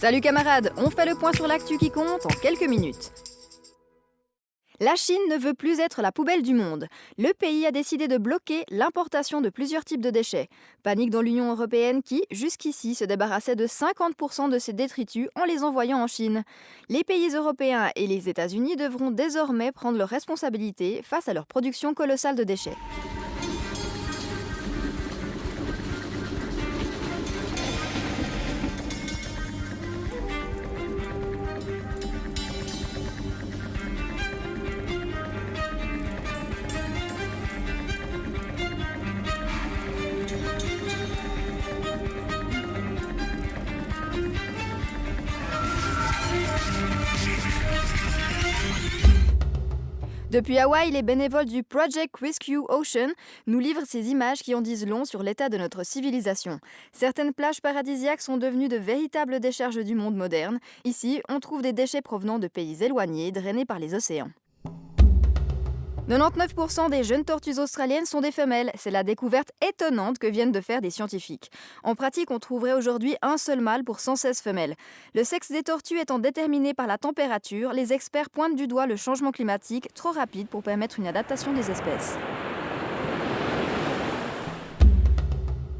Salut camarades, on fait le point sur l'actu qui compte en quelques minutes. La Chine ne veut plus être la poubelle du monde. Le pays a décidé de bloquer l'importation de plusieurs types de déchets. Panique dans l'Union européenne qui, jusqu'ici, se débarrassait de 50% de ses détritus en les envoyant en Chine. Les pays européens et les États-Unis devront désormais prendre leurs responsabilités face à leur production colossale de déchets. Depuis Hawaï, les bénévoles du Project Rescue Ocean nous livrent ces images qui en disent long sur l'état de notre civilisation. Certaines plages paradisiaques sont devenues de véritables décharges du monde moderne. Ici, on trouve des déchets provenant de pays éloignés, drainés par les océans. 99% des jeunes tortues australiennes sont des femelles. C'est la découverte étonnante que viennent de faire des scientifiques. En pratique, on trouverait aujourd'hui un seul mâle pour 116 femelles. Le sexe des tortues étant déterminé par la température, les experts pointent du doigt le changement climatique trop rapide pour permettre une adaptation des espèces.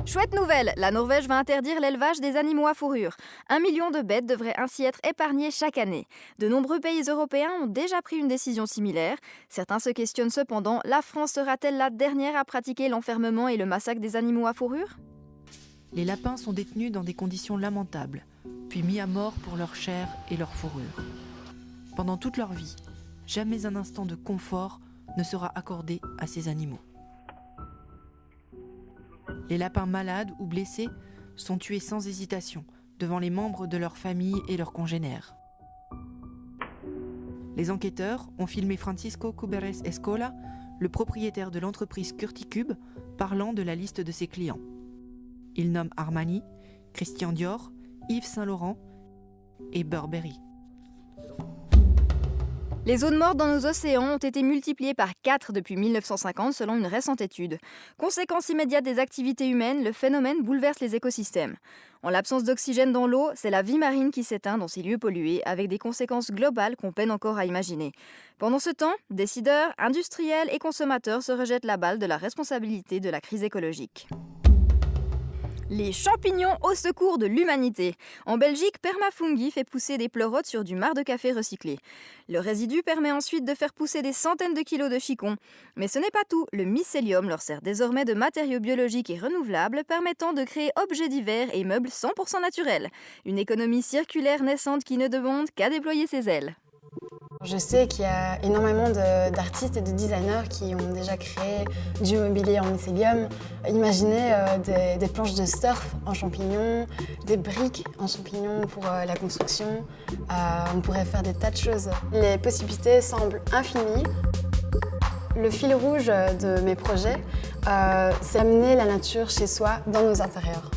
Chouette nouvelle, la Norvège va interdire l'élevage des animaux à fourrure. Un million de bêtes devraient ainsi être épargnées chaque année. De nombreux pays européens ont déjà pris une décision similaire. Certains se questionnent cependant, la France sera-t-elle la dernière à pratiquer l'enfermement et le massacre des animaux à fourrure? Les lapins sont détenus dans des conditions lamentables, puis mis à mort pour leur chair et leur fourrure. Pendant toute leur vie, jamais un instant de confort ne sera accordé à ces animaux. Les lapins malades ou blessés sont tués sans hésitation devant les membres de leur famille et leurs congénères. Les enquêteurs ont filmé Francisco Cuberes Escola, le propriétaire de l'entreprise Curticube, parlant de la liste de ses clients. Il nomme Armani, Christian Dior, Yves Saint Laurent et Burberry. Les zones mortes dans nos océans ont été multipliées par 4 depuis 1950 selon une récente étude. Conséquence immédiate des activités humaines, le phénomène bouleverse les écosystèmes. En l'absence d'oxygène dans l'eau, c'est la vie marine qui s'éteint dans ces lieux pollués, avec des conséquences globales qu'on peine encore à imaginer. Pendant ce temps, décideurs, industriels et consommateurs se rejettent la balle de la responsabilité de la crise écologique. Les champignons au secours de l'humanité. En Belgique, Permafungi fait pousser des pleurotes sur du marc de café recyclé. Le résidu permet ensuite de faire pousser des centaines de kilos de chicons. Mais ce n'est pas tout. Le mycélium leur sert désormais de matériaux biologiques et renouvelables permettant de créer objets divers et meubles 100% naturels. Une économie circulaire naissante qui ne demande qu'à déployer ses ailes. Je sais qu'il y a énormément d'artistes et de designers qui ont déjà créé du mobilier en mycélium. Imaginez euh, des, planches de surf en champignons, des briques en champignons pour euh, la construction. Euh, on pourrait faire des tas de choses. Les possibilités semblent infinies. Le fil rouge de mes projets, c'est amener la nature chez soi dans nos intérieurs.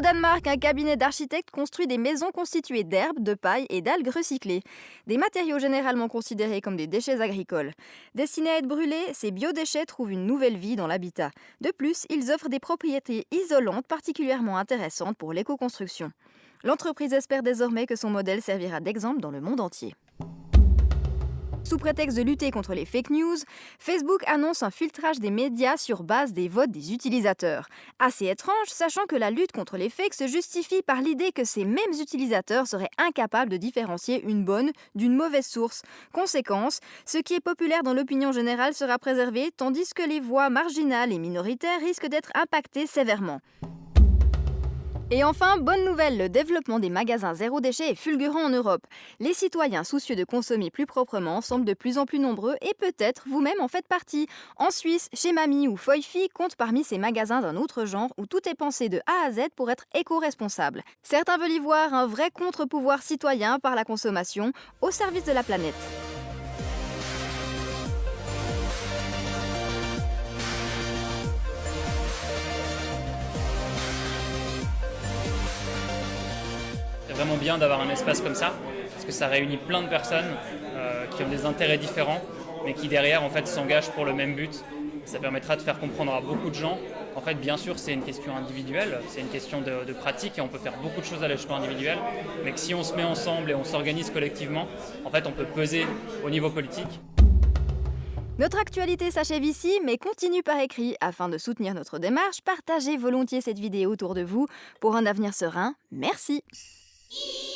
Au Danemark, un cabinet d'architectes construit des maisons constituées d'herbes, de paille et d'algues recyclées. Des matériaux généralement considérés comme des déchets agricoles. Destinés à être brûlés, ces biodéchets trouvent une nouvelle vie dans l'habitat. De plus, ils offrent des propriétés isolantes particulièrement intéressantes pour l'éco-construction. L'entreprise espère désormais que son modèle servira d'exemple dans le monde entier. Sous prétexte de lutter contre les fake news, Facebook annonce un filtrage des médias sur base des votes des utilisateurs. Assez étrange, sachant que la lutte contre les fakes se justifie par l'idée que ces mêmes utilisateurs seraient incapables de différencier une bonne d'une mauvaise source. Conséquence, ce qui est populaire dans l'opinion générale sera préservé, tandis que les voix marginales et minoritaires risquent d'être impactées sévèrement. Et enfin, bonne nouvelle, le développement des magasins zéro déchet est fulgurant en Europe. Les citoyens soucieux de consommer plus proprement semblent de plus en plus nombreux et peut-être vous-même en faites partie. En Suisse, chez Mamie ou Foyfi compte parmi ces magasins d'un autre genre où tout est pensé de A à Z pour être éco-responsable. Certains veulent y voir un vrai contre-pouvoir citoyen par la consommation au service de la planète. Vraiment bien d'avoir un espace comme ça, parce que ça réunit plein de personnes euh, qui ont des intérêts différents, mais qui derrière en fait s'engagent pour le même but. Ça permettra de faire comprendre à beaucoup de gens En fait, bien sûr, c'est une question individuelle, c'est une question de, de, pratique et on peut faire beaucoup de choses à l'échelon individuel, mais que si on se met ensemble et on s'organise collectivement, en fait, on peut peser au niveau politique. Notre actualité s'achève ici, mais continue par écrit. Afin de soutenir notre démarche, partagez volontiers cette vidéo autour de vous. Pour un avenir serein, merci. E